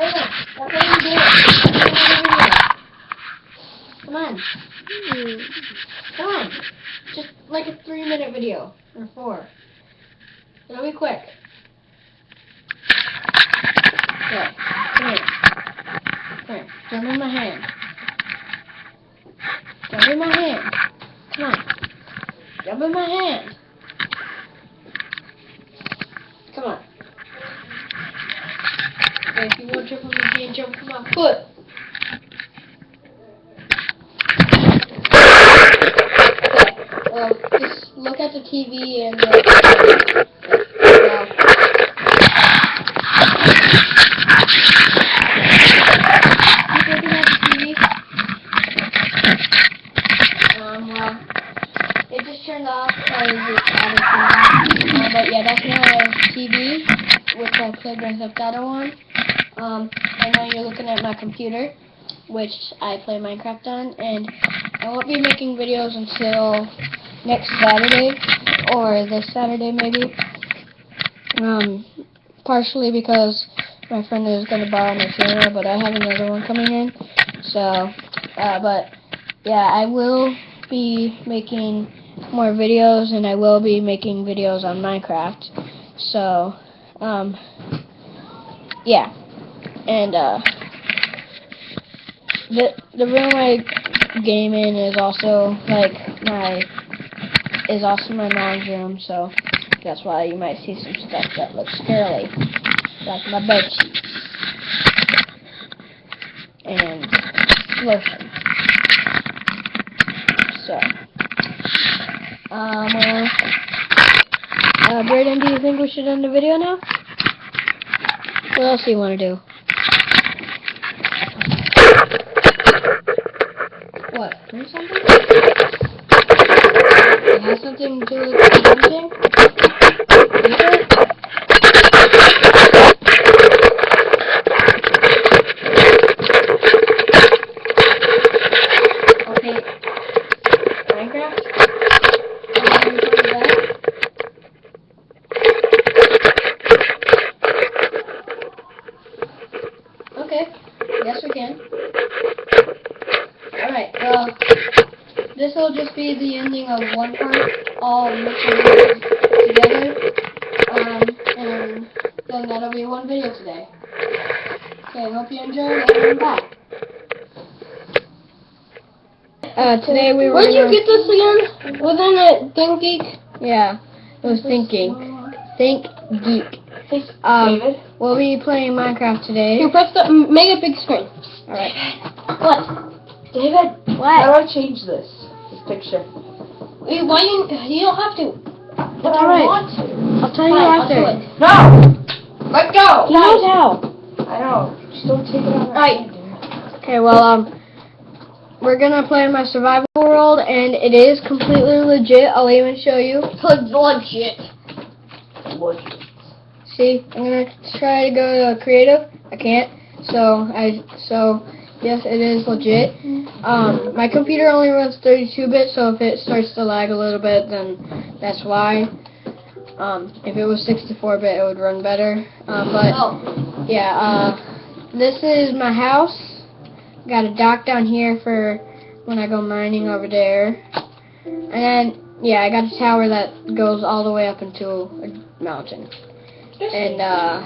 Come on. Come on. Just like a three minute video. Or four. It'll be quick. Come. Jump in my hand. Jump in my hand. Come on. Jump in my hand. Come on. Okay, if you want on the jump on my foot. Okay, well, just look at the TV and uh, well, keep looking at the TV. Um, well, it just turned off because it's out of tune. Uh, but yeah, that's my TV, which I played Grand Theft Auto on. Um, I know you're looking at my computer, which I play Minecraft on, and I won't be making videos until next Saturday, or this Saturday maybe. Um, partially because my friend is going to borrow my camera, but I have another one coming in. So, uh, but yeah, I will be making more videos, and I will be making videos on Minecraft. So, um, yeah, and uh, the the room I game in is also like my is also my mom's room, so that's why you might see some stuff that looks scary, like my bed sheets and lotion. So, um, uh, uh, Braden, do you think we should end the video now? What else do you want to do? Do something? It has something to do with that? Okay. Yes, we can. Alright, well, this will just be the ending of one part, all mixed together, um, and then that'll be one video today. Okay, hope you enjoyed, and bye. Uh, today we were Where'd you get this again? Wasn't it Think Geek? Yeah, it was thinking. Think Geek. Um, David? we'll be playing Minecraft today. Here, press the, make a big screen. Alright. What? David, What? how do I change this? This picture. Wait, Why you, you don't have to. But All I right. want to. I'll tell you Fine, after. No! Let go! He knows how. I know. Just don't take it out. Okay, well, um, we're gonna play my survival world, and it is completely legit. I'll even show you. Legit. Legit. See, I'm gonna try to go to creative. I can't. So I so yes, it is legit. Um, my computer only runs 32-bit, so if it starts to lag a little bit, then that's why. Um, if it was 64-bit, it would run better. Um, but Oh. yeah, uh, this is my house. Got a dock down here for when I go mining over there. And then, yeah, I got a tower that goes all the way up into a mountain. And, uh,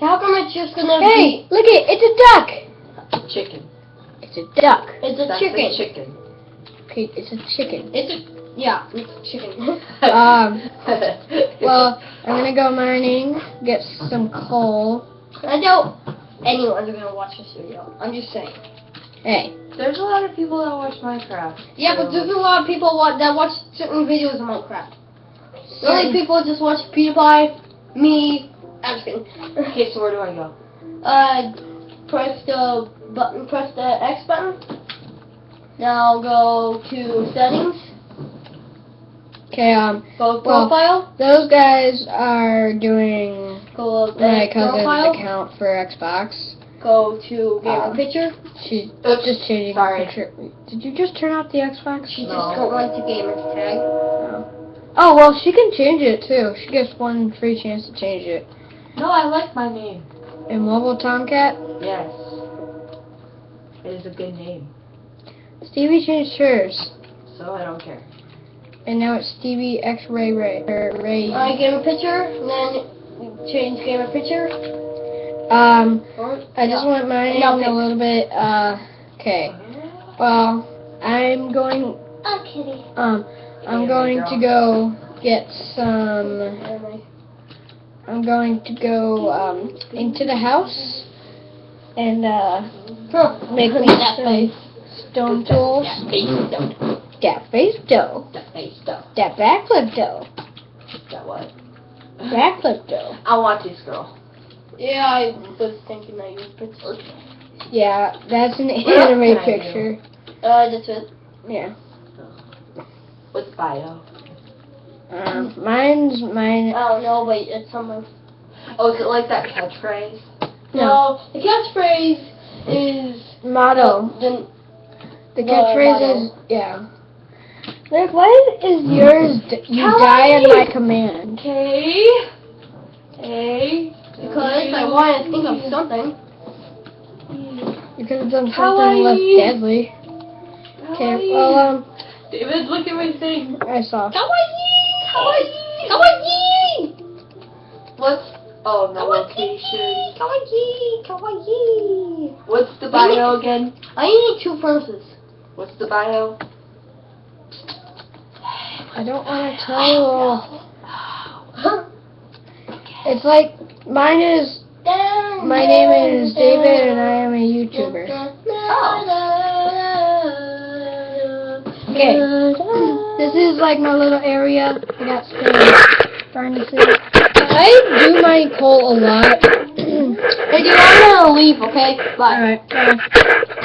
How come it's just gonna hey, look it, it's a duck! Chicken. It's a duck. It's a That's chicken. a chicken. Okay, it's a chicken. It's a... Yeah, it's a chicken. Um, Well, I'm gonna go mining, get some coal. I doubt anyone's gonna watch this video. I'm just saying. Hey, There's a lot of people that watch Minecraft. Yeah, but there's a lot of people wa- that watch certain videos of Minecraft. The only people just watch PewDiePie, me, I'm just kidding. Okay, so where do I go? Uh, press the button, press the X button. Now go to settings, okay, um, go to Well, profile, those guys are doing go to my cousin's profile, account for Xbox. go to gamer Um, picture. She's Oops, just changing sorry. her picture. Did you just turn off the Xbox? She No. just go on to gamer tag. Oh, well, she can change it too. She gets one free chance to change it. No, I like my name. Immobile Tomcat. Yes. It is a good name, Stevie changed hers, so I don't care. and now it's Stevie X Ray Ray or Ray. I game a picture, and then change game a picture. Um, Or, I just want mine No, a pick. little bit. Uh, okay. Well, I'm going. Oh, kitty. Um, I'm Yeah, going to go get some. I'm going to go um into the house and uh Huh. make me that some face. stone tools. That face though. That face dough. That face though. That backflip dough. That what? Backflip dough. I want this girl. Yeah, I was thinking that you was picture. Yeah, that's an What anime can I do? picture. Uh, that's it. Yeah. What's bio? Um, mine's mine. Oh no, wait, it's something. Oh, is it like that catchphrase? No, the catchphrase is Motto. the The the catchphrase motto. is yeah. Like, why is yours? d- You die on my command. K. A. because I want to think of something. You could have done something Kawaii. less deadly. Okay, well, um, David, look at my thing. I saw. Kawaii! Kawaii! Kawaii! What's oh no location? Kawaii! Kawaii! What's the bio again? I need two verses. What's the bio? I don't want to tell you. It's like mine is. My name is David, and I am a YouTuber. Oh. Okay. This is like my little area. I got stairs. Trying to see. I do my call a lot. Hey, dude, I'm gonna leave, okay? Bye. Alright.